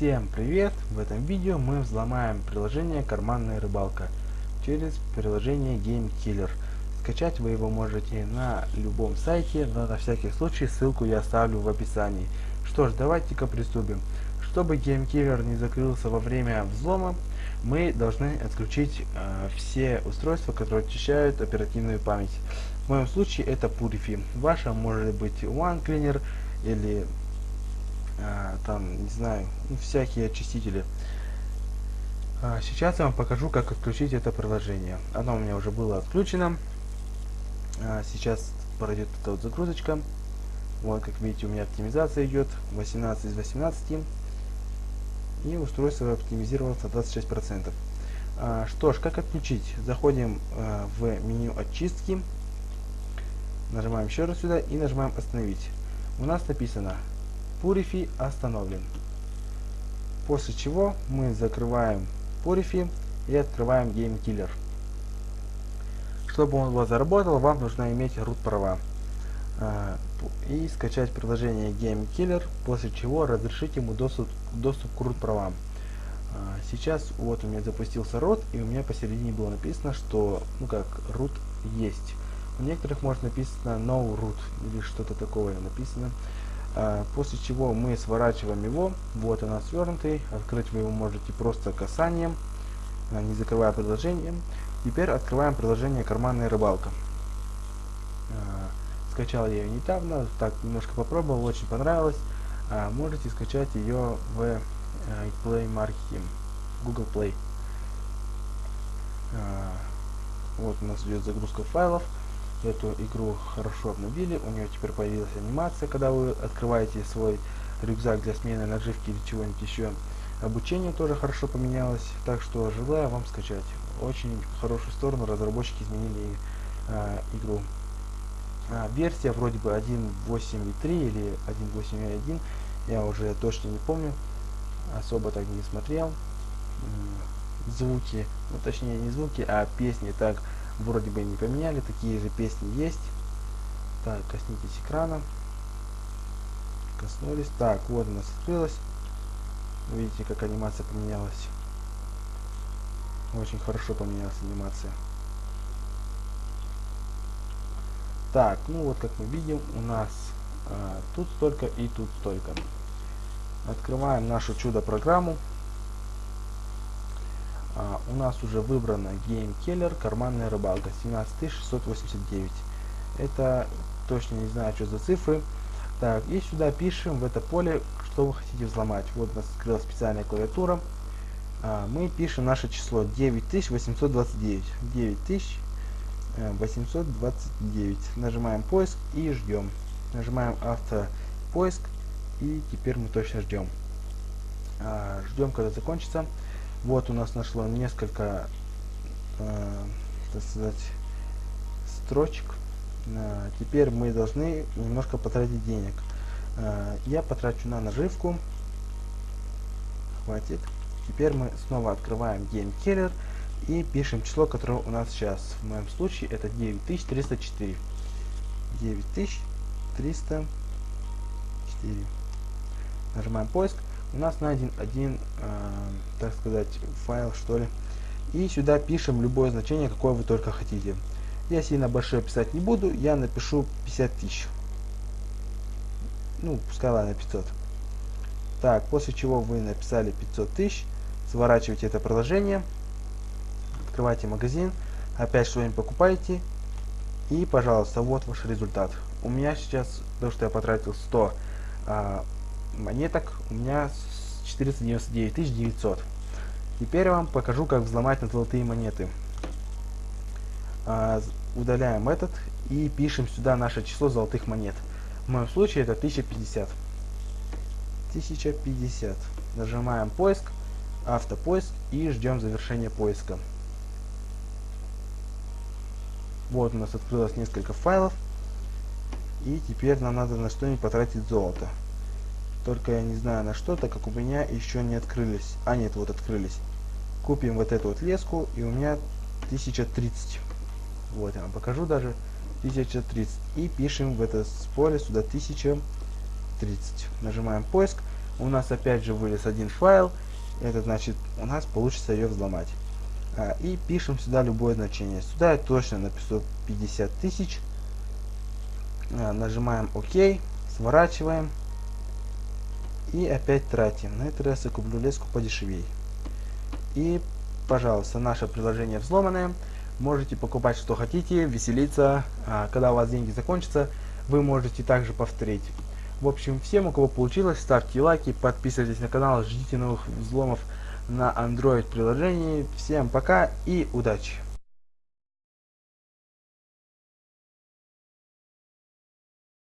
привет! В этом видео мы взломаем приложение «Карманная рыбалка» через приложение Game Killer. Скачать вы его можете на любом сайте, но на всякий случай ссылку я оставлю в описании. Что ж, давайте-ка приступим. Чтобы Game Killer не закрылся во время взлома, мы должны отключить э, все устройства, которые очищают оперативную память. В моем случае это Purify. Ваша может быть OneCleaner или а, там, не знаю, ну, всякие очистители. А, сейчас я вам покажу, как отключить это приложение. Оно у меня уже было отключено. А, сейчас пройдет эта вот загрузочка. Вот, как видите, у меня оптимизация идет 18 из 18. И устройство оптимизировалось на 26%. А, что ж, как отключить? Заходим а, в меню очистки. Нажимаем еще раз сюда и нажимаем остановить. У нас написано Purify остановлен. После чего мы закрываем Purify и открываем Game Killer. Чтобы он вас заработал, вам нужно иметь root права а, и скачать приложение Game Killer, после чего разрешить ему доступ, доступ к root правам. А, сейчас вот у меня запустился root, и у меня посередине было написано, что ну как root есть. У некоторых может написано no root или что-то такое написано. А, после чего мы сворачиваем его. Вот она свернутый. Открыть вы его можете просто касанием, а, не закрывая приложение. Теперь открываем приложение «Карманная рыбалка». А, скачал я ее недавно, так немножко попробовал, очень понравилось. Можете скачать ее в Play Market, Google Play. Вот у нас идет загрузка файлов эту игру хорошо обновили, у нее теперь появилась анимация, когда вы открываете свой рюкзак для смены наживки или чего-нибудь еще. Обучение тоже хорошо поменялось, так что желаю вам скачать. Очень хорошую сторону разработчики изменили э, игру. А, версия вроде бы 1.8.3 или 1.8.1, я уже точно не помню, особо так не смотрел. Звуки, ну точнее не звуки, а песни так вроде бы не поменяли, такие же песни есть. Так, коснитесь экрана. Коснулись. Так, вот у нас открылось. Видите, как анимация поменялась. Очень хорошо поменялась анимация. Так, ну вот как мы видим, у нас а, тут столько и тут столько. Открываем нашу чудо-программу. У нас уже выбрана Game Killer, карманная рыбалка, 17689. Это точно не знаю, что за цифры. Так, и сюда пишем в это поле, что вы хотите взломать. Вот у нас открылась специальная клавиатура. А, мы пишем наше число 9829. 9829. Нажимаем поиск и ждем. Нажимаем автопоиск и теперь мы точно ждем. А, ждем, когда закончится. Вот у нас нашло несколько, э, так сказать, строчек. Э, теперь мы должны немножко потратить денег. Э, я потрачу на наживку. Хватит. Теперь мы снова открываем Game Killer и пишем число, которое у нас сейчас. В моем случае это 9304. 9304. Нажимаем поиск у нас найден один, э, так сказать, файл, что ли. И сюда пишем любое значение, какое вы только хотите. Я сильно большое писать не буду, я напишу 50 тысяч. Ну, пускай ладно, 500. Так, после чего вы написали 500 тысяч, сворачиваете это приложение, открываете магазин, опять что-нибудь покупаете, и, пожалуйста, вот ваш результат. У меня сейчас, то, что я потратил 100 а, монеток у меня 499 900. Теперь я вам покажу, как взломать на золотые монеты. А, удаляем этот и пишем сюда наше число золотых монет. В моем случае это 1050. 1050. Нажимаем поиск, автопоиск и ждем завершения поиска. Вот у нас открылось несколько файлов. И теперь нам надо на что-нибудь потратить золото. Только я не знаю на что, так как у меня еще не открылись. А нет, вот открылись. Купим вот эту вот леску, и у меня 1030. Вот я вам покажу даже. 1030. И пишем в это поле сюда 1030. Нажимаем поиск. У нас опять же вылез один файл. Это значит, у нас получится ее взломать. А, и пишем сюда любое значение. Сюда я точно напишу 50 тысяч. А, нажимаем ОК, сворачиваем. И опять тратим. На этот раз я куплю леску подешевей. И, пожалуйста, наше приложение взломанное. Можете покупать что хотите, веселиться. А, когда у вас деньги закончатся, вы можете также повторить. В общем, всем, у кого получилось, ставьте лайки, подписывайтесь на канал, ждите новых взломов на Android приложении. Всем пока и удачи!